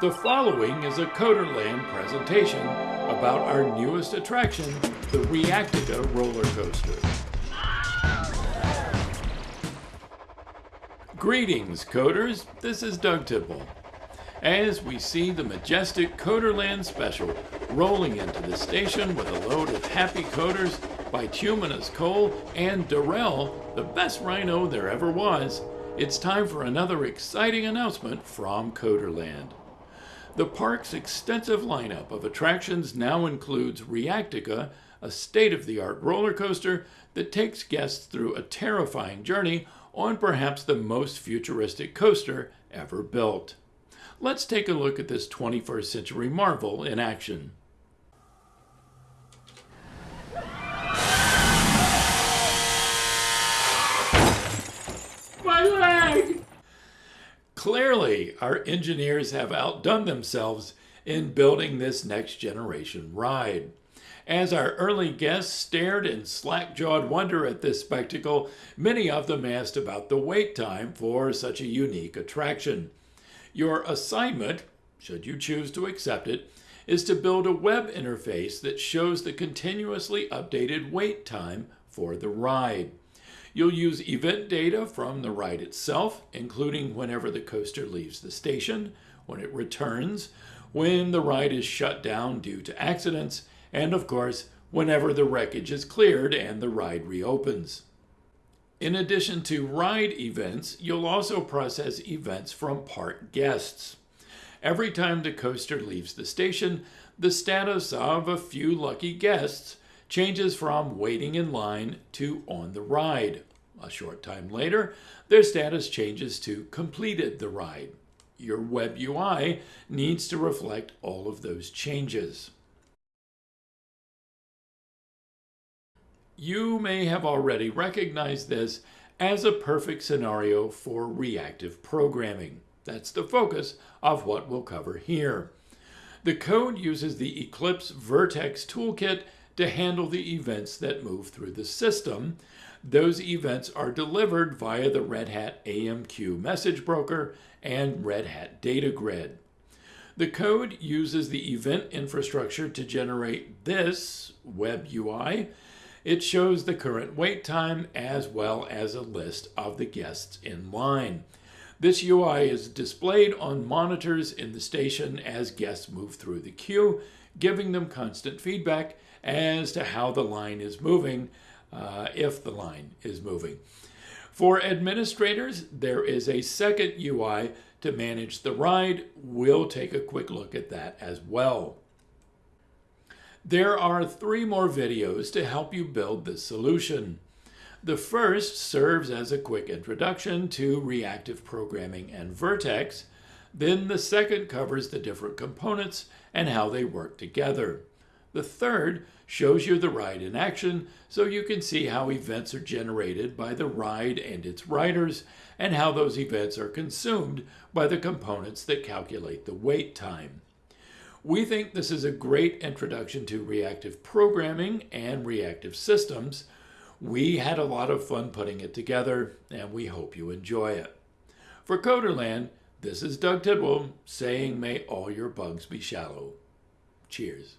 The following is a Coderland presentation about our newest attraction, the Reactica roller coaster. Greetings, coders. This is Doug Tidwell. As we see the majestic Coderland special rolling into the station with a load of happy coders, bituminous coal, and Darrell, the best rhino there ever was, it's time for another exciting announcement from Coderland. The park's extensive lineup of attractions now includes Reactica, a state-of-the-art roller coaster that takes guests through a terrifying journey on perhaps the most futuristic coaster ever built. Let's take a look at this 21st century marvel in action. Clearly, our engineers have outdone themselves in building this next generation ride. As our early guests stared in slack-jawed wonder at this spectacle, many of them asked about the wait time for such a unique attraction. Your assignment, should you choose to accept it, is to build a web interface that shows the continuously updated wait time for the ride. You'll use event data from the ride itself, including whenever the coaster leaves the station, when it returns, when the ride is shut down due to accidents, and of course, whenever the wreckage is cleared and the ride reopens. In addition to ride events, you'll also process events from park guests. Every time the coaster leaves the station, the status of a few lucky guests changes from waiting in line to on the ride. A short time later, their status changes to completed the ride. Your web UI needs to reflect all of those changes. You may have already recognized this as a perfect scenario for reactive programming. That's the focus of what we'll cover here. The code uses the Eclipse Vert.x toolkit to handle the events that move through the system. Those events are delivered via the Red Hat AMQ message broker and Red Hat Data Grid. The code uses the event infrastructure to generate this web UI. It shows the current wait time as well as a list of the guests in line. This UI is displayed on monitors in the station as guests move through the queue, giving them constant feedback as to how the line is moving, uh, if the line is moving. For administrators, there is a second UI to manage the ride. We'll take a quick look at that as well. There are three more videos to help you build this solution. The first serves as a quick introduction to reactive programming and Vert.x. Then the second covers the different components and how they work together. The third shows you the ride in action so you can see how events are generated by the ride and its riders and how those events are consumed by the components that calculate the wait time. We think this is a great introduction to reactive programming and reactive systems. We had a lot of fun putting it together and we hope you enjoy it. For Coderland, this is Doug Tidwell saying may all your bugs be shallow. Cheers.